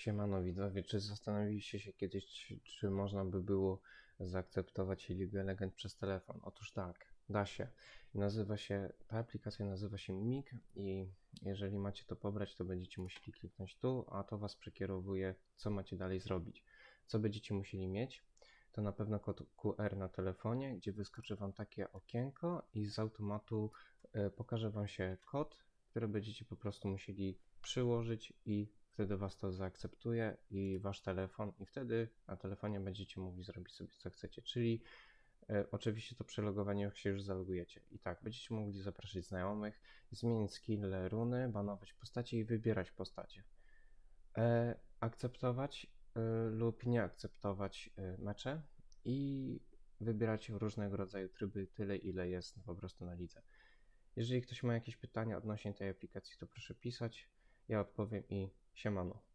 Siemano widzowie, czy zastanawialiście się kiedyś, czy, można by było zaakceptować League Legend przez telefon? Otóż tak, da się. Nazywa się, ta aplikacja nazywa się Mimik i jeżeli macie to pobrać, to będziecie musieli kliknąć tu, a to was przekierowuje, co macie dalej zrobić. Co będziecie musieli mieć? To na pewno kod QR na telefonie, gdzie wyskoczy wam takie okienko i z automatu e, pokaże wam się kod, który będziecie po prostu musieli przyłożyć i wtedy was to zaakceptuje i wasz telefon i wtedy na telefonie będziecie mogli zrobić sobie co chcecie, czyli e, oczywiście to przelogowanie jak się już zalogujecie i tak, będziecie mogli zapraszać znajomych, zmienić skill, runy, banować postacie i wybierać postacie. E, akceptować e, lub nie akceptować e, mecze i wybierać różnego rodzaju tryby, tyle ile jest po prostu na lidze. Jeżeli ktoś ma jakieś pytania odnośnie tej aplikacji, to proszę pisać. Ja odpowiem i siemano.